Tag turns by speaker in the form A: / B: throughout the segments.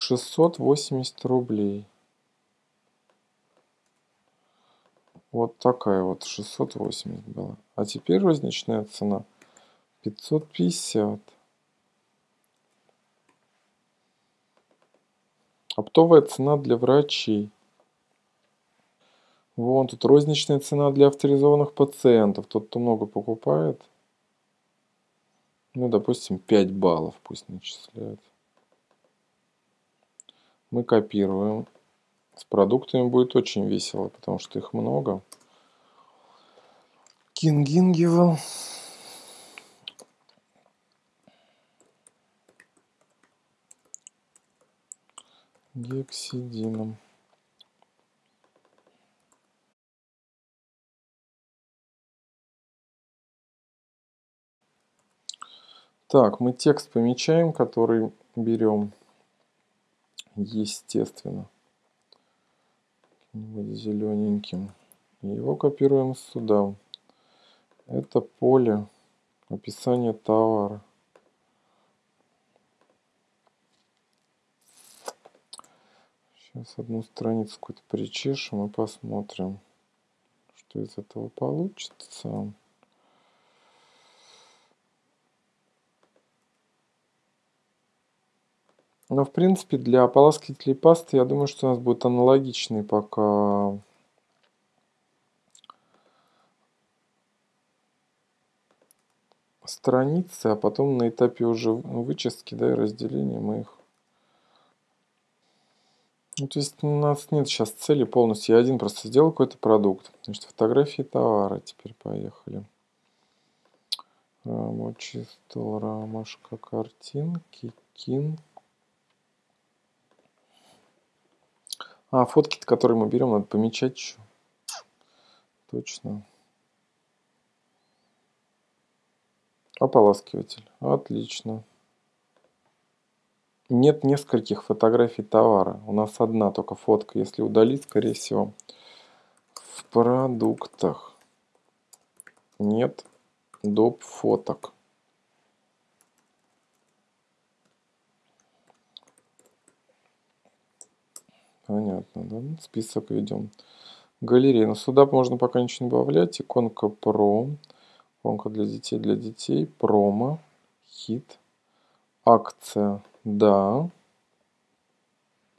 A: шестьсот восемьдесят рублей. Вот такая вот, 680 была. А теперь розничная цена 550. Оптовая цена для врачей. Вон тут розничная цена для авторизованных пациентов. Тот, кто много покупает. Ну, допустим, 5 баллов пусть начисляют. Мы копируем. С продуктами будет очень весело, потому что их много. Кингингивал. Гексидином. Так, мы текст помечаем, который берем, естественно, зелененьким. Его копируем сюда. Это поле описания товара. Сейчас одну страницу какую-то причешем и посмотрим, что из этого получится. Но, в принципе, для ополаскивателей пасты, я думаю, что у нас будет аналогичный пока страницы, а потом на этапе уже вычистки, да, и разделения мы их... Ну, то есть у нас нет сейчас цели полностью. Я один просто сделал какой-то продукт. Значит, фотографии товара теперь поехали. Рамочистол, рамашка, картинки, кин, А, фотки, которые мы берем, надо помечать еще. Точно. Ополаскиватель. Отлично. Нет нескольких фотографий товара. У нас одна только фотка. Если удалить, скорее всего, в продуктах нет доп. фоток. Понятно, да? Список ведем. Галерея. Но сюда можно пока ничего не добавлять. Иконка Про. Иконка для детей, для детей. Промо. Хит. Акция. Да.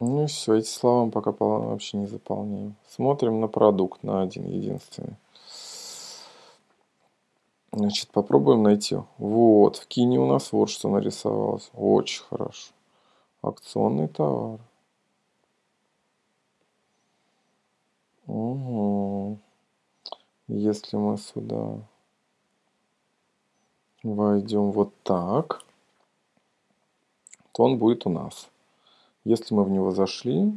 A: Ну и все. Эти слова мы пока вообще не заполняем. Смотрим на продукт, на один единственный. Значит, попробуем найти. Вот, в кине у нас вот что нарисовалось. Очень хорошо. Акционный товар. Угу. Если мы сюда войдем вот так, то он будет у нас. Если мы в него зашли,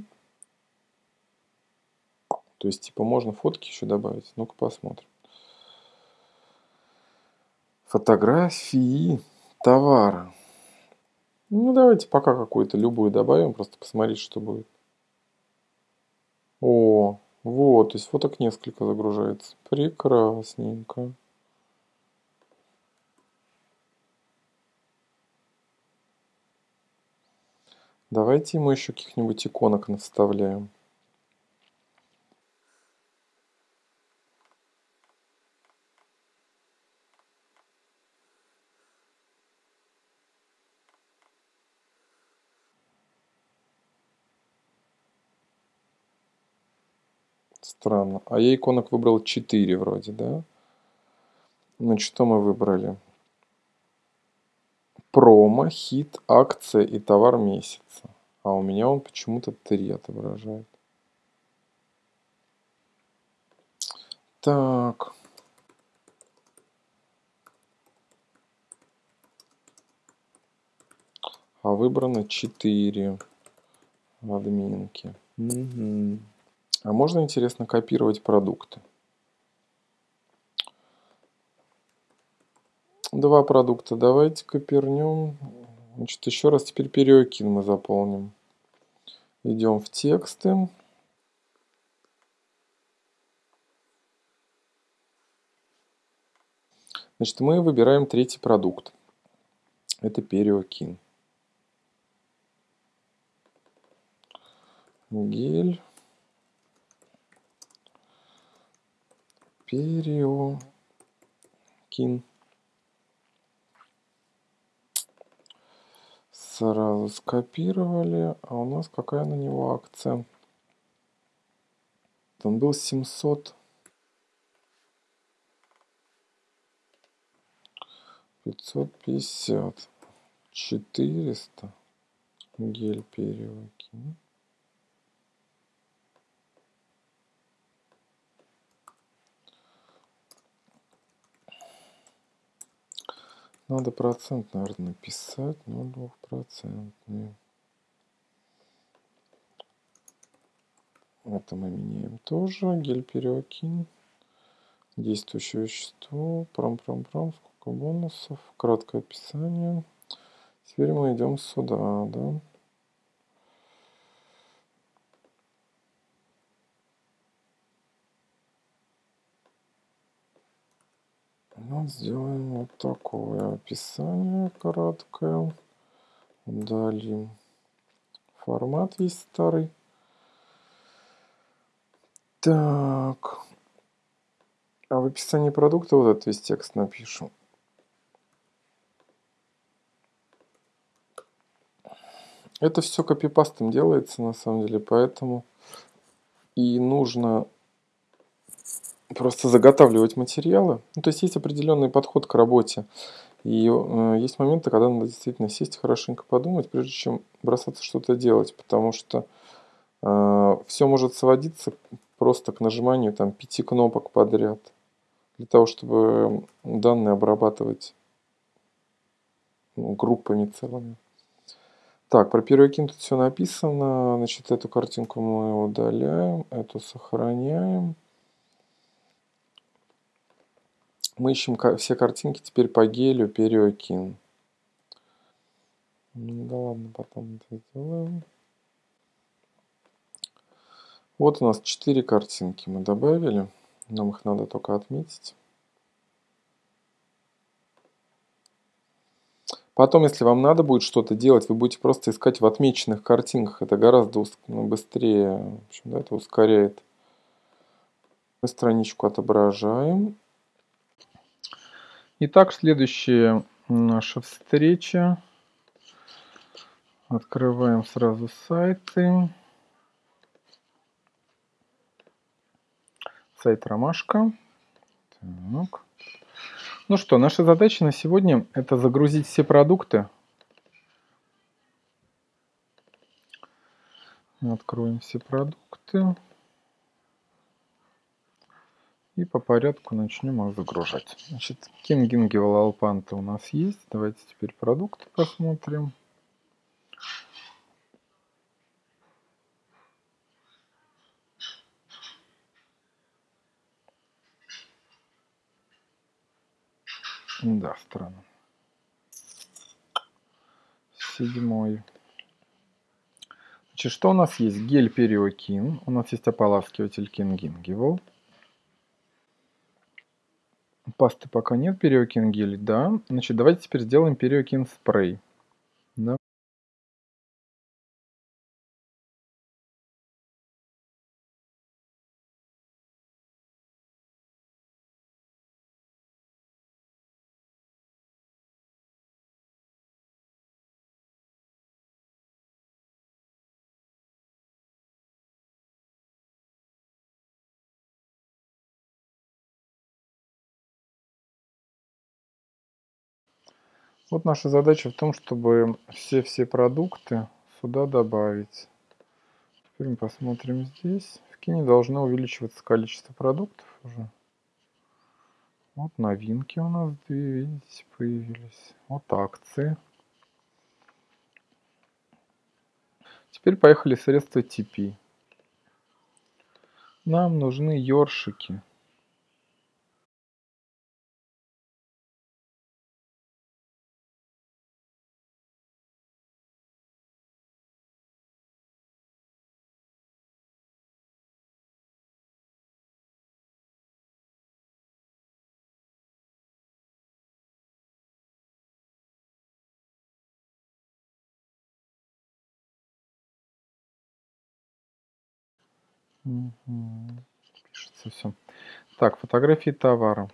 A: то есть типа можно фотки еще добавить. Ну-ка посмотрим. Фотографии товара. Ну давайте пока какую-то любую добавим, просто посмотреть, что будет. О, вот, есть фоток несколько загружается. Прекрасненько. Давайте ему еще каких-нибудь иконок наставляем. Странно. А я иконок выбрал 4 вроде, да? Значит, что мы выбрали? Промо, хит, акция и товар месяца. А у меня он почему-то 3 отображает. Так. А выбрано 4 админки. Угу. А можно, интересно, копировать продукты? Два продукта давайте копернем. Значит, еще раз теперь периокин мы заполним. Идем в тексты. Значит, мы выбираем третий продукт. Это периокин. гель периокин. Сразу скопировали. А у нас какая на него акция? Он был 700. 550. 400. Гель периокин. Надо процент, наверное, написать. 0,2%. Это мы меняем тоже. Гель периокин. Действующее вещество. Пром-пром-пром. Сколько бонусов. Краткое описание. Теперь мы идем сюда, да. Ну, сделаем вот такое описание краткое. Удалим. Формат есть старый. Так. А в описании продукта вот этот весь текст напишу. Это все копипастом делается на самом деле, поэтому и нужно просто заготавливать материалы. Ну, то есть есть определенный подход к работе. И э, есть моменты, когда надо действительно сесть хорошенько подумать, прежде чем бросаться что-то делать, потому что э, все может сводиться просто к нажиманию там пяти кнопок подряд для того, чтобы данные обрабатывать ну, группами целыми. Так, про первый тут все написано. Значит, эту картинку мы удаляем, эту сохраняем. Мы ищем все картинки теперь по гелю периокин. Ну да ладно, потом это сделаем. Вот у нас четыре картинки мы добавили. Нам их надо только отметить. Потом, если вам надо будет что-то делать, вы будете просто искать в отмеченных картинках. Это гораздо ну, быстрее. В общем, да, это ускоряет. Мы страничку отображаем. Итак, следующая наша встреча. Открываем сразу сайты. Сайт Ромашка. Так. Ну что, наша задача на сегодня это загрузить все продукты. Откроем все продукты. И по порядку начнем их загружать. Значит, Кингинги Валалпанта у нас есть. Давайте теперь продукты посмотрим. Да, странно. Седьмой. Значит, что у нас есть? Гель периокин. У нас есть ополаскиватель кингингивал. Пасты пока нет, периокин да. Значит, давайте теперь сделаем периокин спрей. Да. Вот наша задача в том, чтобы все-все продукты сюда добавить. Теперь мы посмотрим здесь. В кине должно увеличиваться количество продуктов уже. Вот новинки у нас две, видите, появились. Вот акции. Теперь поехали средства TP. Нам нужны ёршики. Угу. Пишется все. Так, фотографии товара.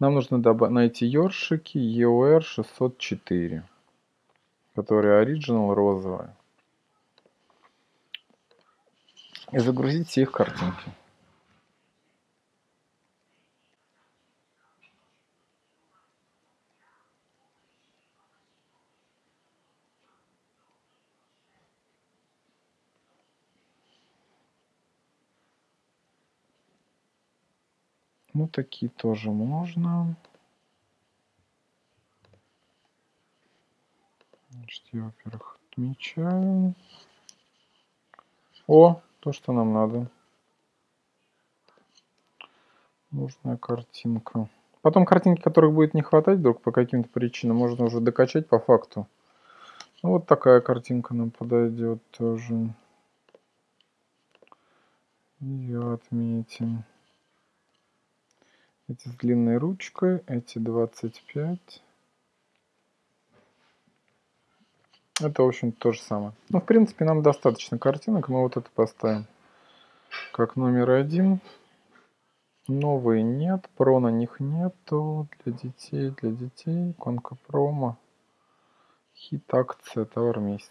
A: Нам нужно найти ёршики EOR 604, которые оригинал розовые. И загрузить все их картинки. Ну, такие тоже можно. Значит, я, во-первых, отмечаю. О, то, что нам надо. Нужная картинка. Потом картинки, которых будет не хватать вдруг по каким-то причинам, можно уже докачать по факту. Ну, вот такая картинка нам подойдет тоже. Ее отметим. Эти с длинной ручкой, эти 25. Это, в общем то же самое. Ну, в принципе, нам достаточно картинок. Мы вот это поставим как номер один. Новые нет, про на них нету. Для детей, для детей. Конка промо. Хит акция, товар месяца.